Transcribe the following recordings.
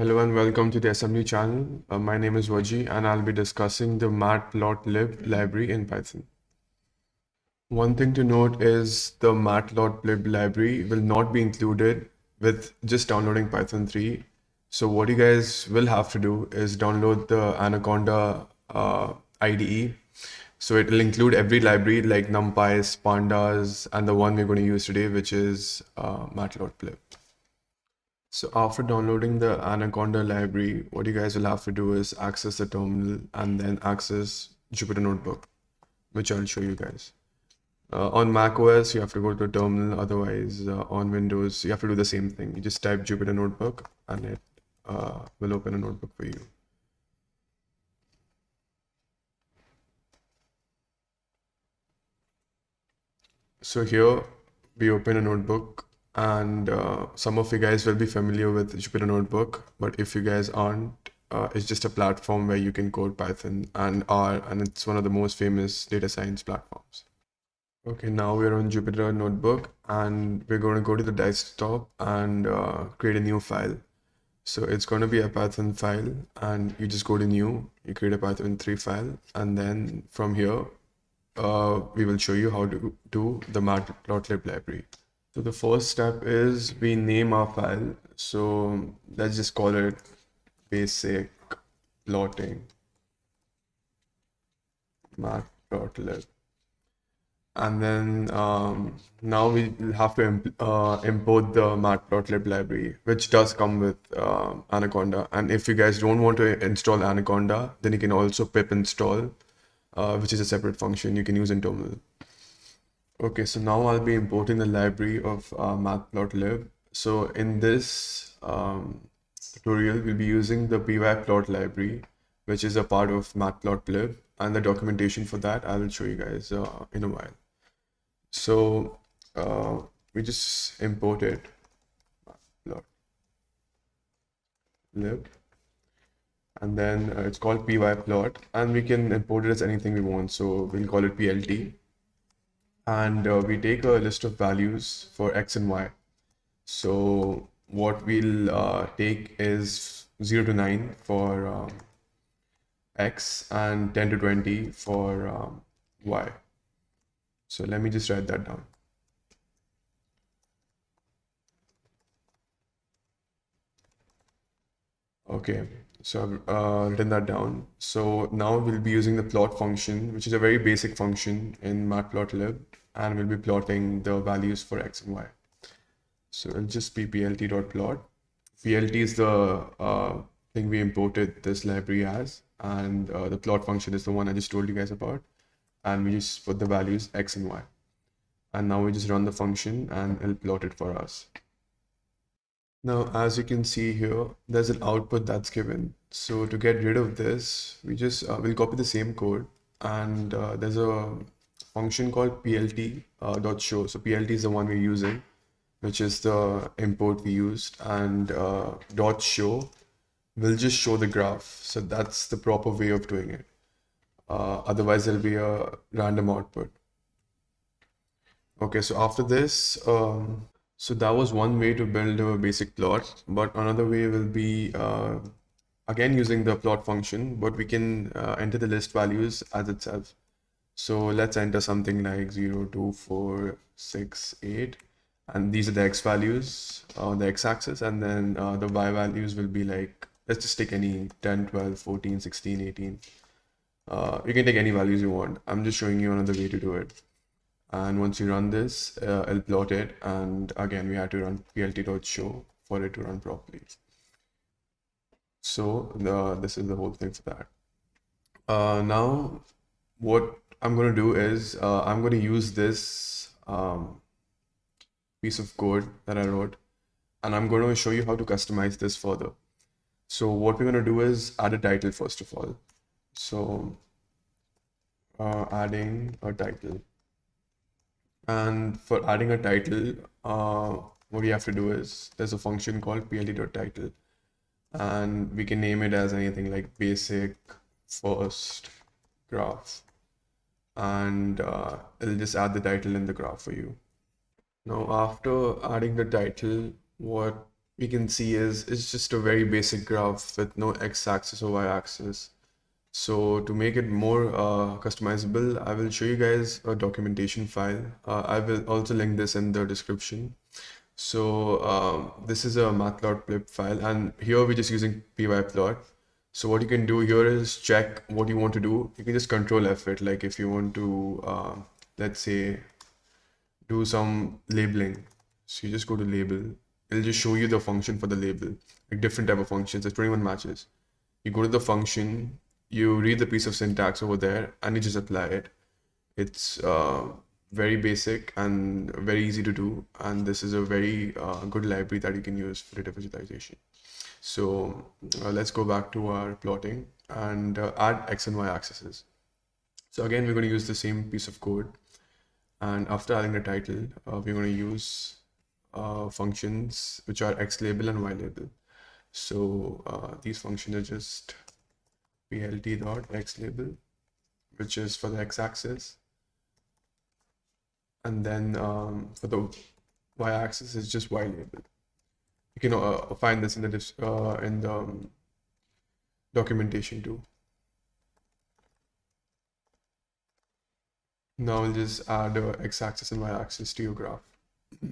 Hello and welcome to the assembly channel. Uh, my name is Waji and I'll be discussing the matplotlib library in Python. One thing to note is the matplotlib library will not be included with just downloading Python 3. So what you guys will have to do is download the Anaconda uh, IDE. So it will include every library like NumPy, Pandas, and the one we're going to use today, which is uh, matplotlib. So after downloading the Anaconda library, what you guys will have to do is access the terminal and then access Jupyter Notebook, which I'll show you guys. Uh, on Mac OS, you have to go to terminal. Otherwise, uh, on Windows, you have to do the same thing. You just type Jupyter Notebook and it uh, will open a notebook for you. So here we open a notebook and uh, some of you guys will be familiar with Jupyter Notebook, but if you guys aren't, uh, it's just a platform where you can code Python and R, and it's one of the most famous data science platforms. Okay, now we're on Jupyter Notebook, and we're going to go to the desktop and uh, create a new file. So it's going to be a Python file, and you just go to new, you create a Python 3 file, and then from here, uh, we will show you how to do the matplotlib library. So the first step is we name our file. So let's just call it basic plotting matplotlib. And then um, now we have to imp uh, import the matplotlib library, which does come with uh, Anaconda. And if you guys don't want to install Anaconda, then you can also pip install, uh, which is a separate function you can use in terminal. Okay, so now I'll be importing the library of uh, matplotlib. So in this um, tutorial, we'll be using the pyplot library, which is a part of matplotlib, and the documentation for that I will show you guys uh, in a while. So uh, we just imported matplotlib, and then uh, it's called pyplot, and we can import it as anything we want. So we'll call it plt and uh, we take a list of values for x and y. So what we'll uh, take is 0 to 9 for um, x and 10 to 20 for um, y. So let me just write that down. Okay, so I've uh, written that down. So now we'll be using the plot function, which is a very basic function in matplotlib, and we'll be plotting the values for x and y. So it'll just be plt.plot. plt is the uh, thing we imported this library as, and uh, the plot function is the one I just told you guys about. And we just put the values x and y. And now we just run the function and it'll plot it for us. Now, as you can see here, there's an output that's given. So to get rid of this, we just uh, will copy the same code and uh, there's a function called plt uh, dot show. So plt is the one we're using, which is the import we used and uh, dot show will just show the graph. So that's the proper way of doing it. Uh, otherwise there'll be a random output. Okay, so after this, um, so that was one way to build a basic plot, but another way will be uh, again using the plot function, but we can uh, enter the list values as itself. So let's enter something like 0, 2, 4, 6, 8, and these are the x values on the x-axis, and then uh, the y values will be like, let's just take any 10, 12, 14, 16, 18. Uh, you can take any values you want. I'm just showing you another way to do it. And once you run this uh, I'll plot it. And again we have to run plt.show for it to run properly. So the this is the whole thing for that. Uh, now what I'm going to do is uh, I'm going to use this um, piece of code that I wrote and I'm going to show you how to customize this further. So what we're going to do is add a title first of all. So uh, adding a title. And for adding a title, uh, what we have to do is there's a function called plt.title and we can name it as anything like basic first graph and uh, it'll just add the title in the graph for you. Now after adding the title, what we can see is it's just a very basic graph with no x-axis or y-axis. So to make it more uh, customizable, I will show you guys a documentation file. Uh, I will also link this in the description. So um, this is a matplotlib file and here we're just using pyplot. So what you can do here is check what you want to do. You can just control F it. Like if you want to, uh, let's say, do some labeling. So you just go to label. It'll just show you the function for the label, like different type of functions. There's 21 matches. You go to the function, you read the piece of syntax over there, and you just apply it. It's uh, very basic and very easy to do. And this is a very uh, good library that you can use for data visualization. So uh, let's go back to our plotting and uh, add X and Y axes. So again, we're going to use the same piece of code. And after adding the title, uh, we're going to use uh, functions which are X label and Y label. So uh, these functions are just plt dot X label, which is for the X axis and then um, for the y-axis is just y label. You can uh, find this in the uh, in the um, documentation too. Now we'll just add x-axis and y-axis to your graph.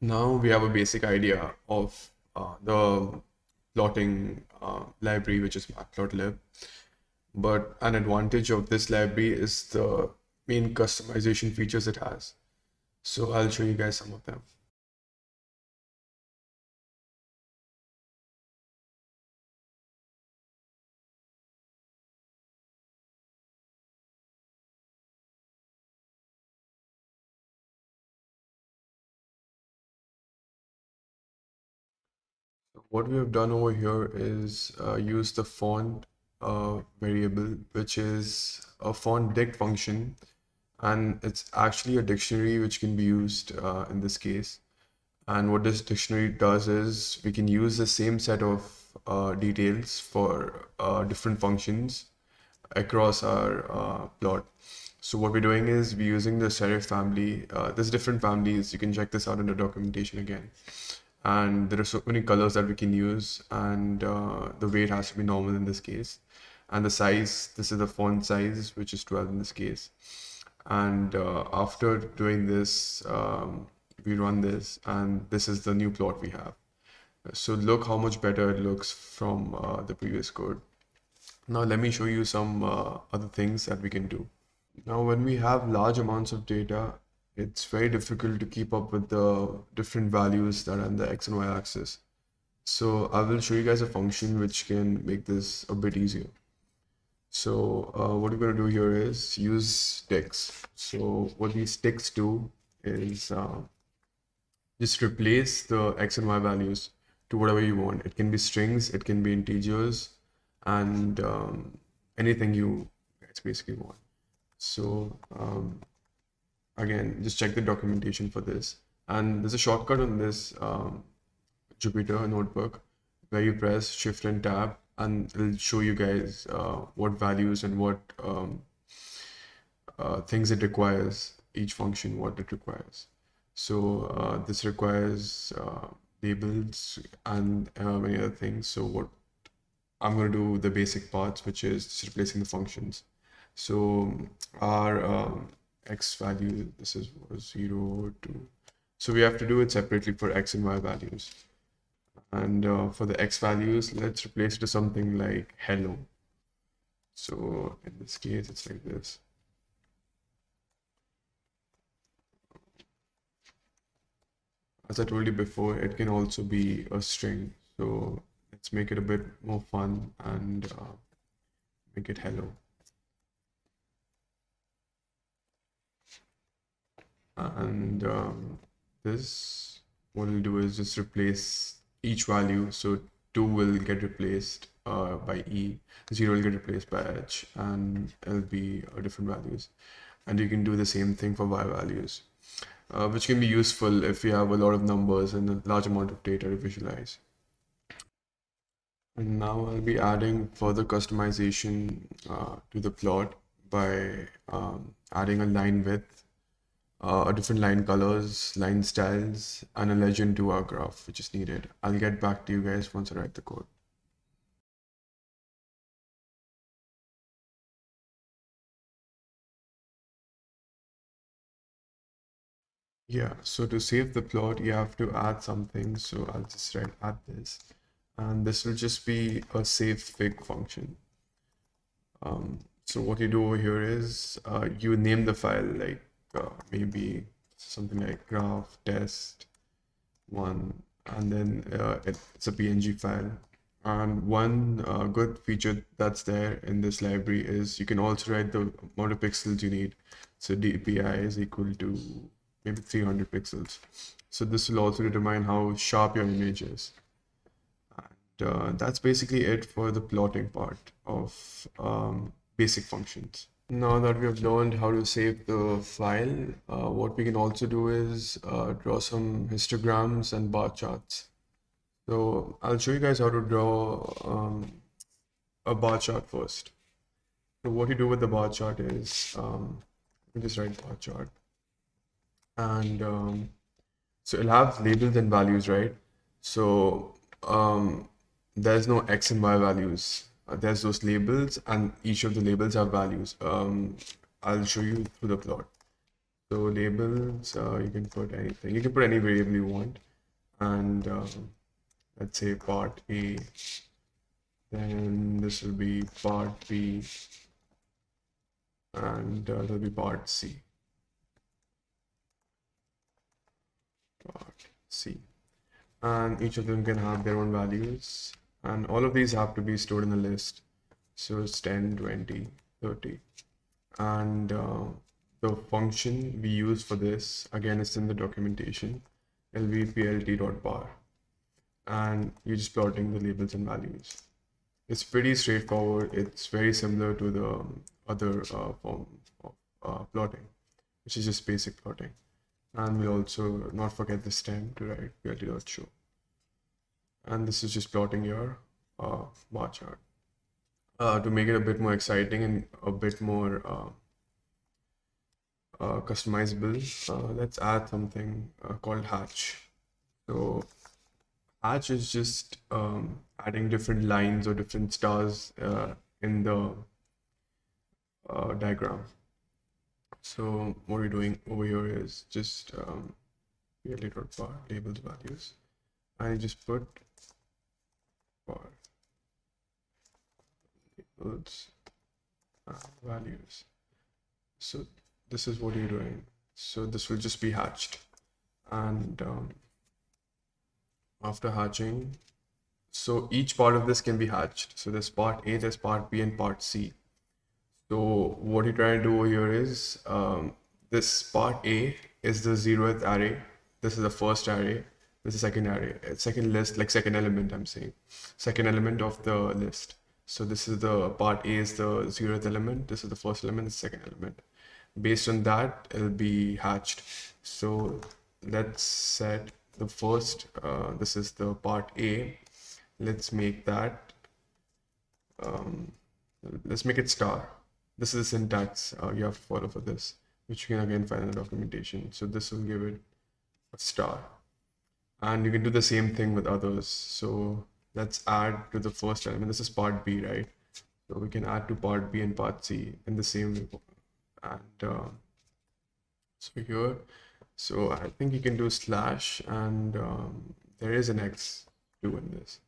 now we have a basic idea of uh, the plotting uh, library, which is matplotlib. But an advantage of this library is the main customization features it has. So I'll show you guys some of them. What we have done over here is uh, use the font uh, variable, which is a font dict function and it's actually a dictionary which can be used uh, in this case. And what this dictionary does is we can use the same set of uh, details for uh, different functions across our uh, plot. So what we're doing is we're using the serif family. Uh, there's different families. You can check this out in the documentation again. And there are so many colors that we can use and uh, the weight has to be normal in this case. And the size, this is the font size, which is 12 in this case. And uh, after doing this um, we run this and this is the new plot we have. So look how much better it looks from uh, the previous code. Now let me show you some uh, other things that we can do. Now when we have large amounts of data it's very difficult to keep up with the different values that are on the x and y axis so i will show you guys a function which can make this a bit easier so uh, what we're going to do here is use dicts. So what these dicts do is uh, just replace the x and y values to whatever you want. It can be strings, it can be integers, and um, anything you guys basically want. So um, again, just check the documentation for this. And there's a shortcut on this um, Jupyter notebook where you press Shift and Tab and it'll show you guys uh, what values and what um, uh, things it requires, each function, what it requires. So uh, this requires uh, labels and uh, many other things. So what I'm going to do the basic parts, which is just replacing the functions. So our um, x value, this is zero, two. So we have to do it separately for x and y values. And uh, for the x values, let's replace it to something like hello. So in this case, it's like this. As I told you before, it can also be a string. So let's make it a bit more fun and uh, make it hello. And um, this, what we'll do is just replace each value. So 2 will get replaced uh, by E, 0 will get replaced by H, and it'll be uh, different values. And you can do the same thing for Y values, uh, which can be useful if you have a lot of numbers and a large amount of data to visualize. And now I'll be adding further customization uh, to the plot by um, adding a line width uh, different line colors, line styles, and a legend to our graph, which is needed. I'll get back to you guys once I write the code. Yeah, so to save the plot, you have to add something. So I'll just write add this. And this will just be a save fig function. Um, so what you do over here is uh, you name the file like uh, maybe something like graph test one, and then uh, it's a PNG file. And one uh, good feature that's there in this library is you can also write the amount of pixels you need. So DPI is equal to maybe 300 pixels. So this will also determine how sharp your image is. And uh, that's basically it for the plotting part of um, basic functions. Now that we have learned how to save the file, uh, what we can also do is uh, draw some histograms and bar charts. So I'll show you guys how to draw um, a bar chart first. So what you do with the bar chart is, um, let me just write bar chart and um, so it'll have labels and values, right? So um, there's no x and y values. There's those labels, and each of the labels have values. Um, I'll show you through the plot. So labels, uh, you can put anything. You can put any variable you want, and um, let's say part A. Then this will be part B, and uh, there'll be part C. part C. And each of them can have their own values. And all of these have to be stored in the list. So it's 10, 20, 30. And uh, the function we use for this, again, is in the documentation, lvplt.bar. And you're just plotting the labels and values. It's pretty straightforward. It's very similar to the other uh, form of uh, plotting, which is just basic plotting and we'll also not forget this time to write plt.show and this is just plotting your uh, bar chart. Uh, to make it a bit more exciting and a bit more uh, uh customizable uh, let's add something uh, called hatch. So hatch is just um, adding different lines or different stars in the diagram. So what we're doing over here is just um, labels values. I just put labels uh, values. So this is what you're doing. So this will just be hatched. And um, after hatching, so each part of this can be hatched. So there's part A, there's part B and part C. So what you're trying to do here is um, this part A is the zeroth array. This is the first array. This is second array, second list, like second element, I'm saying. Second element of the list. So this is the part A is the zeroth element. This is the first element, the second element. Based on that, it'll be hatched. So let's set the first, uh, this is the part A. Let's make that, um, let's make it star this is the syntax uh, you have to follow for this, which you can again find in the documentation. So this will give it a star. And you can do the same thing with others. So let's add to the first element. This is part B, right? So we can add to part B and part C in the same way. And uh, so here, so I think you can do slash and um, there is an X2 in this.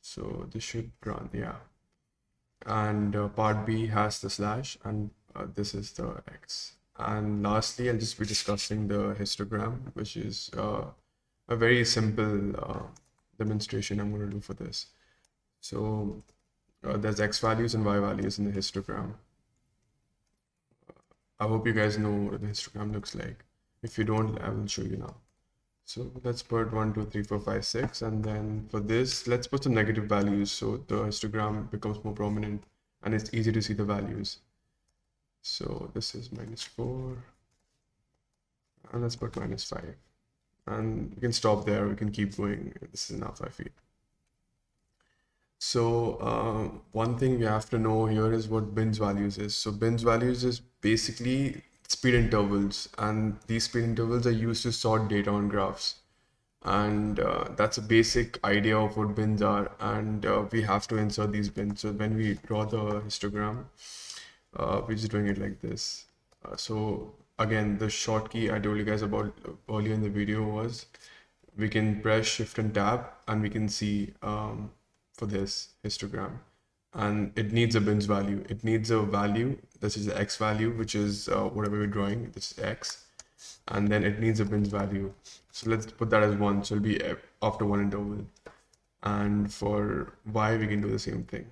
So this should run, yeah and uh, part B has the slash and uh, this is the X. And lastly, I'll just be discussing the histogram, which is uh, a very simple uh, demonstration I'm going to do for this. So uh, there's X values and Y values in the histogram. I hope you guys know what the histogram looks like. If you don't, I will show you now. So let's put one, two, three, four, five, six, and then for this, let's put some negative values so the histogram becomes more prominent and it's easy to see the values. So this is minus four, and let's put minus five. And we can stop there, we can keep going. This is now five feet. So uh, one thing you have to know here is what bins values is. So bins values is basically speed intervals and these speed intervals are used to sort data on graphs and uh, that's a basic idea of what bins are and uh, we have to insert these bins so when we draw the histogram uh, we're just doing it like this uh, so again the short key i told you guys about earlier in the video was we can press shift and tab and we can see um, for this histogram and it needs a bins value it needs a value this is the x value which is uh, whatever we're drawing this is x and then it needs a bins value. So let's put that as one. So it'll be after one interval. And for y, we can do the same thing.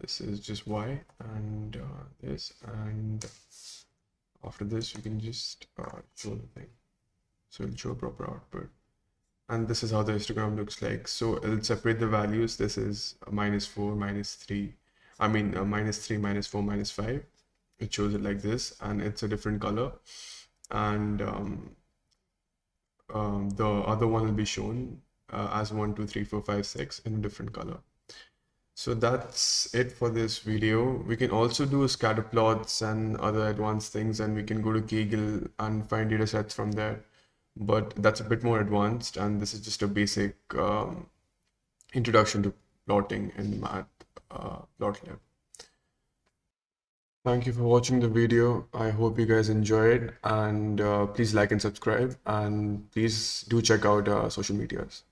This is just y and uh, this and after this we can just uh, show the thing. So it'll show a proper output. And this is how the histogram looks like. So it'll separate the values. This is minus 4, minus 3. I mean, uh, minus 3, minus 4, minus 5 it shows it like this and it's a different color and um, um, the other one will be shown uh, as 1 2 3 4 5 6 in a different color so that's it for this video we can also do scatter plots and other advanced things and we can go to kaggle and find data sets from there but that's a bit more advanced and this is just a basic um, introduction to plotting in math uh. Thank you for watching the video. I hope you guys enjoyed and uh, please like and subscribe and please do check out our social medias.